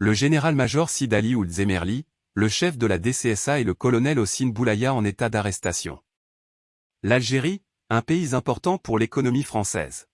Le général-major Sidali Ould Zemerli, le chef de la DCSA et le colonel Ossine Boulaya en état d'arrestation. L'Algérie, un pays important pour l'économie française.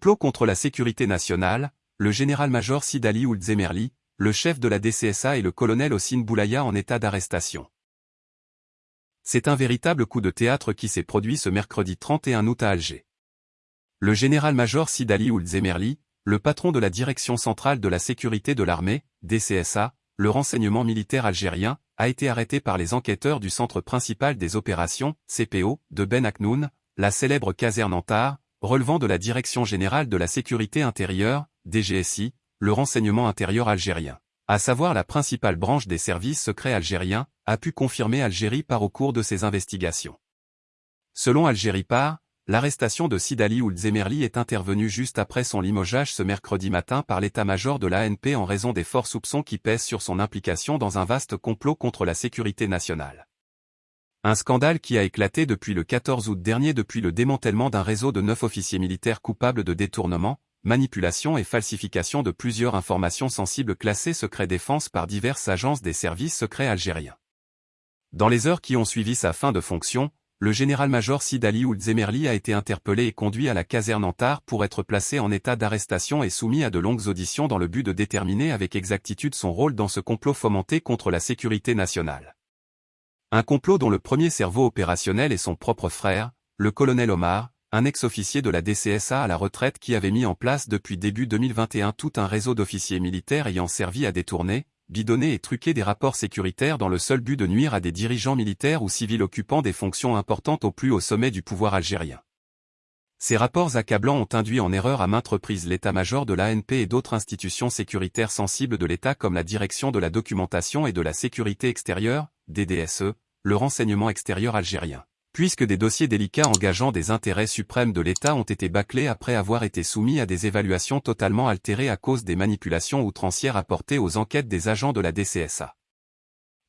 Complot contre la sécurité nationale, le général-major Sidali Ould Zemerli, le chef de la DCSA et le colonel Ossine Boulaya en état d'arrestation. C'est un véritable coup de théâtre qui s'est produit ce mercredi 31 août à Alger. Le général-major Sidali Ould Zemerli, le patron de la Direction centrale de la sécurité de l'armée, DCSA, le renseignement militaire algérien, a été arrêté par les enquêteurs du Centre principal des opérations, CPO, de Ben Aknoun, la célèbre caserne Antar, relevant de la Direction générale de la sécurité intérieure, DGSI, le renseignement intérieur algérien, à savoir la principale branche des services secrets algériens, a pu confirmer Algérie par au cours de ses investigations. Selon Algérie par, l'arrestation de Sidali Ould Zemerli est intervenue juste après son limogeage ce mercredi matin par l'état-major de l'ANP en raison des forts soupçons qui pèsent sur son implication dans un vaste complot contre la sécurité nationale. Un scandale qui a éclaté depuis le 14 août dernier depuis le démantèlement d'un réseau de neuf officiers militaires coupables de détournement, manipulation et falsification de plusieurs informations sensibles classées secret défense par diverses agences des services secrets algériens. Dans les heures qui ont suivi sa fin de fonction, le général-major Sidali Ould Zemerli a été interpellé et conduit à la caserne Antar pour être placé en état d'arrestation et soumis à de longues auditions dans le but de déterminer avec exactitude son rôle dans ce complot fomenté contre la sécurité nationale. Un complot dont le premier cerveau opérationnel est son propre frère, le colonel Omar, un ex-officier de la DCSA à la retraite qui avait mis en place depuis début 2021 tout un réseau d'officiers militaires ayant servi à détourner, bidonner et truquer des rapports sécuritaires dans le seul but de nuire à des dirigeants militaires ou civils occupant des fonctions importantes au plus haut sommet du pouvoir algérien. Ces rapports accablants ont induit en erreur à maintes reprises l'état-major de l'ANP et d'autres institutions sécuritaires sensibles de l'État comme la Direction de la documentation et de la sécurité extérieure, DDSE, le renseignement extérieur algérien. Puisque des dossiers délicats engageant des intérêts suprêmes de l'État ont été bâclés après avoir été soumis à des évaluations totalement altérées à cause des manipulations outrancières apportées aux enquêtes des agents de la DCSA.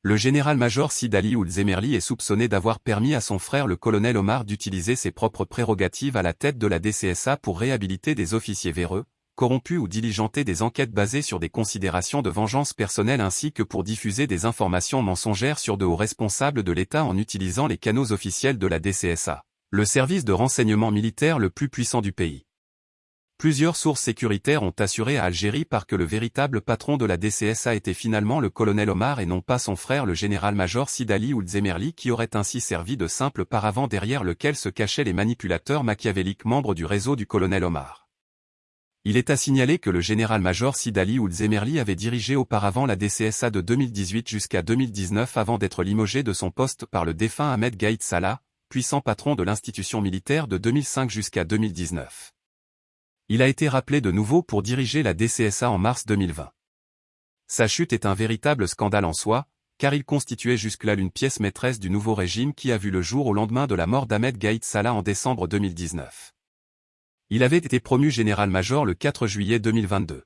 Le général-major Sidali Ould Zemerli est soupçonné d'avoir permis à son frère le colonel Omar d'utiliser ses propres prérogatives à la tête de la DCSA pour réhabiliter des officiers véreux, corrompus ou diligenter des enquêtes basées sur des considérations de vengeance personnelle ainsi que pour diffuser des informations mensongères sur de hauts responsables de l'État en utilisant les canaux officiels de la DCSA, le service de renseignement militaire le plus puissant du pays. Plusieurs sources sécuritaires ont assuré à Algérie par que le véritable patron de la DCSA était finalement le colonel Omar et non pas son frère le général-major Sidali ou Zemerli qui aurait ainsi servi de simple paravent derrière lequel se cachaient les manipulateurs machiavéliques membres du réseau du colonel Omar. Il est à signaler que le général-major Sidali Ould Zemerli avait dirigé auparavant la DCSA de 2018 jusqu'à 2019 avant d'être limogé de son poste par le défunt Ahmed Gaïd Salah, puissant patron de l'institution militaire de 2005 jusqu'à 2019. Il a été rappelé de nouveau pour diriger la DCSA en mars 2020. Sa chute est un véritable scandale en soi, car il constituait jusque-là l'une pièce maîtresse du nouveau régime qui a vu le jour au lendemain de la mort d'Ahmed Gaïd Salah en décembre 2019. Il avait été promu général-major le 4 juillet 2022.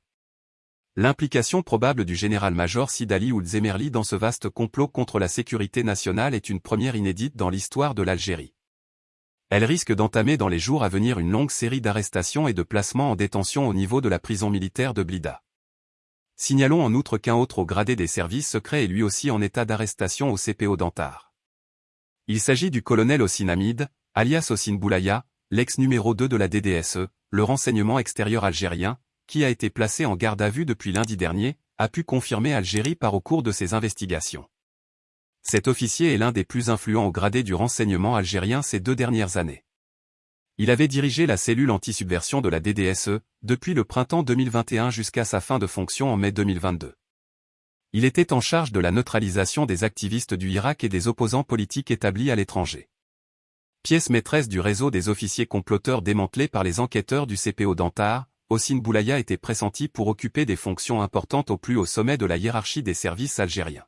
L'implication probable du général-major Sidali Ould Zemerli dans ce vaste complot contre la sécurité nationale est une première inédite dans l'histoire de l'Algérie. Elle risque d'entamer dans les jours à venir une longue série d'arrestations et de placements en détention au niveau de la prison militaire de Blida. Signalons en outre qu'un autre au gradé des services secrets est lui aussi en état d'arrestation au CPO d'Antar. Il s'agit du colonel Ossine Hamid, alias Ossine Boulaya, l'ex numéro 2 de la DDSE, le renseignement extérieur algérien, qui a été placé en garde à vue depuis lundi dernier, a pu confirmer Algérie par au cours de ses investigations. Cet officier est l'un des plus influents au gradé du renseignement algérien ces deux dernières années. Il avait dirigé la cellule anti-subversion de la DDSE, depuis le printemps 2021 jusqu'à sa fin de fonction en mai 2022. Il était en charge de la neutralisation des activistes du Irak et des opposants politiques établis à l'étranger pièce maîtresse du réseau des officiers comploteurs démantelés par les enquêteurs du CPO d'Antar, Ossine Boulaya était pressenti pour occuper des fonctions importantes au plus haut sommet de la hiérarchie des services algériens.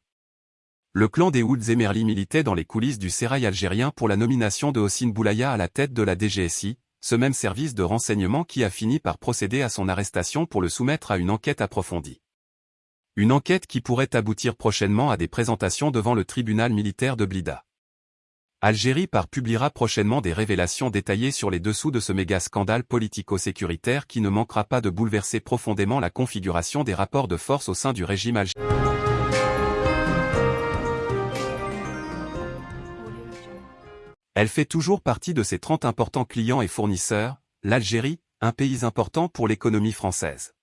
Le clan des Oud Zemerli militait dans les coulisses du sérail algérien pour la nomination de Ossine Boulaya à la tête de la DGSI, ce même service de renseignement qui a fini par procéder à son arrestation pour le soumettre à une enquête approfondie. Une enquête qui pourrait aboutir prochainement à des présentations devant le tribunal militaire de Blida. Algérie par publiera prochainement des révélations détaillées sur les dessous de ce méga scandale politico-sécuritaire qui ne manquera pas de bouleverser profondément la configuration des rapports de force au sein du régime algérien. Elle fait toujours partie de ses 30 importants clients et fournisseurs, l'Algérie, un pays important pour l'économie française.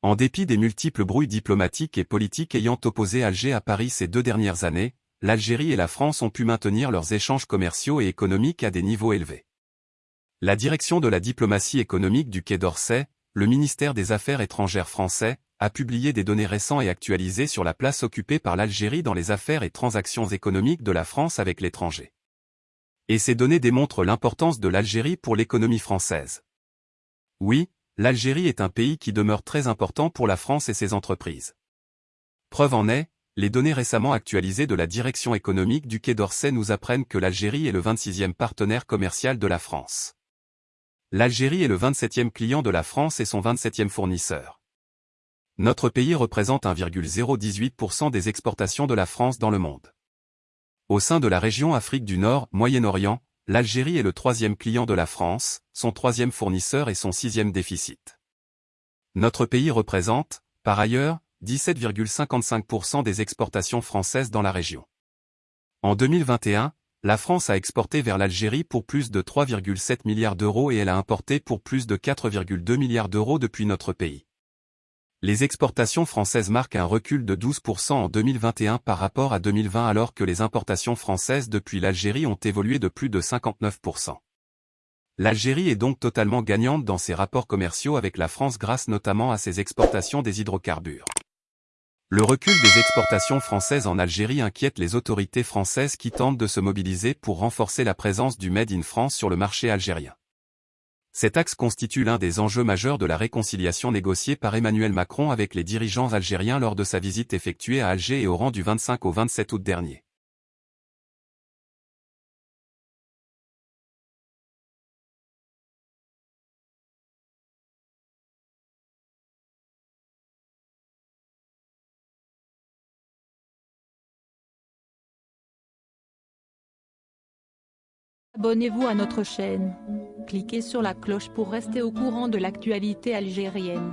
En dépit des multiples brouilles diplomatiques et politiques ayant opposé Alger à Paris ces deux dernières années, l'Algérie et la France ont pu maintenir leurs échanges commerciaux et économiques à des niveaux élevés. La direction de la diplomatie économique du Quai d'Orsay, le ministère des Affaires étrangères français, a publié des données récentes et actualisées sur la place occupée par l'Algérie dans les affaires et transactions économiques de la France avec l'étranger. Et ces données démontrent l'importance de l'Algérie pour l'économie française. Oui, l'Algérie est un pays qui demeure très important pour la France et ses entreprises. Preuve en est, les données récemment actualisées de la direction économique du Quai d'Orsay nous apprennent que l'Algérie est le 26e partenaire commercial de la France. L'Algérie est le 27e client de la France et son 27e fournisseur. Notre pays représente 1,018% des exportations de la France dans le monde. Au sein de la région Afrique du Nord, Moyen-Orient, l'Algérie est le troisième client de la France, son troisième fournisseur et son sixième déficit. Notre pays représente, par ailleurs, 17,55% des exportations françaises dans la région. En 2021, la France a exporté vers l'Algérie pour plus de 3,7 milliards d'euros et elle a importé pour plus de 4,2 milliards d'euros depuis notre pays. Les exportations françaises marquent un recul de 12% en 2021 par rapport à 2020 alors que les importations françaises depuis l'Algérie ont évolué de plus de 59%. L'Algérie est donc totalement gagnante dans ses rapports commerciaux avec la France grâce notamment à ses exportations des hydrocarbures. Le recul des exportations françaises en Algérie inquiète les autorités françaises qui tentent de se mobiliser pour renforcer la présence du Made in France sur le marché algérien. Cet axe constitue l'un des enjeux majeurs de la réconciliation négociée par Emmanuel Macron avec les dirigeants algériens lors de sa visite effectuée à Alger et au rang du 25 au 27 août dernier. Abonnez-vous à notre chaîne. Cliquez sur la cloche pour rester au courant de l'actualité algérienne.